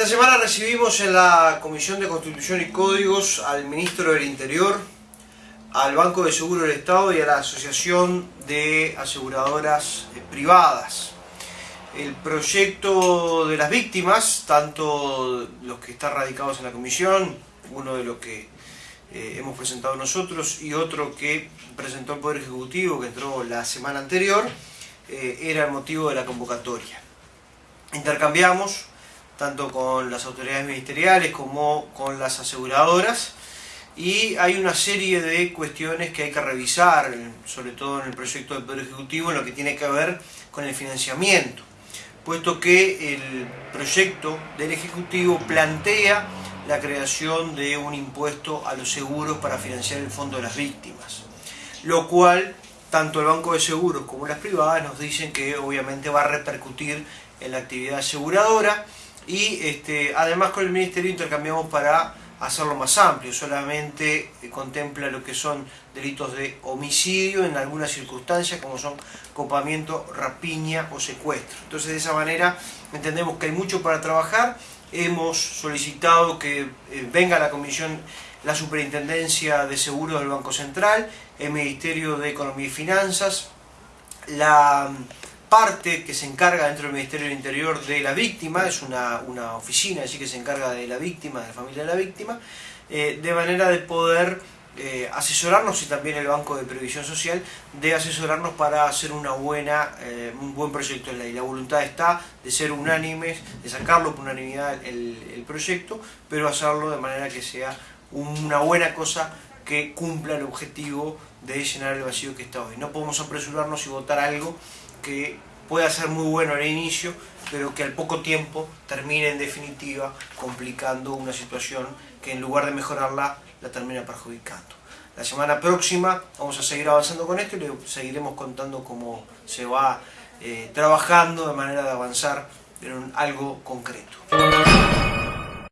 Esta semana recibimos en la Comisión de Constitución y Códigos al Ministro del Interior, al Banco de Seguro del Estado y a la Asociación de Aseguradoras Privadas. El proyecto de las víctimas, tanto los que están radicados en la Comisión, uno de los que eh, hemos presentado nosotros y otro que presentó el Poder Ejecutivo que entró la semana anterior, eh, era el motivo de la convocatoria. Intercambiamos tanto con las autoridades ministeriales como con las aseguradoras. Y hay una serie de cuestiones que hay que revisar, sobre todo en el proyecto del Poder Ejecutivo, en lo que tiene que ver con el financiamiento, puesto que el proyecto del Ejecutivo plantea la creación de un impuesto a los seguros para financiar el fondo de las víctimas, lo cual tanto el Banco de Seguros como las privadas nos dicen que obviamente va a repercutir en la actividad aseguradora, y este, además con el Ministerio intercambiamos para hacerlo más amplio, solamente eh, contempla lo que son delitos de homicidio en algunas circunstancias como son copamiento, rapiña o secuestro. Entonces de esa manera entendemos que hay mucho para trabajar, hemos solicitado que eh, venga la comisión la Superintendencia de Seguros del Banco Central, el Ministerio de Economía y Finanzas, la parte que se encarga dentro del Ministerio del Interior de la víctima, es una, oficina así que se encarga de la víctima, de la familia de la víctima, eh, de manera de poder eh, asesorarnos y también el Banco de Previsión Social de asesorarnos para hacer una buena, eh, un buen proyecto de ley. La voluntad está de ser unánimes, de sacarlo por unanimidad el, el proyecto, pero hacerlo de manera que sea una buena cosa que cumpla el objetivo de llenar el vacío que está hoy. No podemos apresurarnos y votar algo que pueda ser muy bueno al inicio, pero que al poco tiempo termine en definitiva complicando una situación que en lugar de mejorarla, la termina perjudicando. La semana próxima vamos a seguir avanzando con esto y le seguiremos contando cómo se va eh, trabajando de manera de avanzar en algo concreto.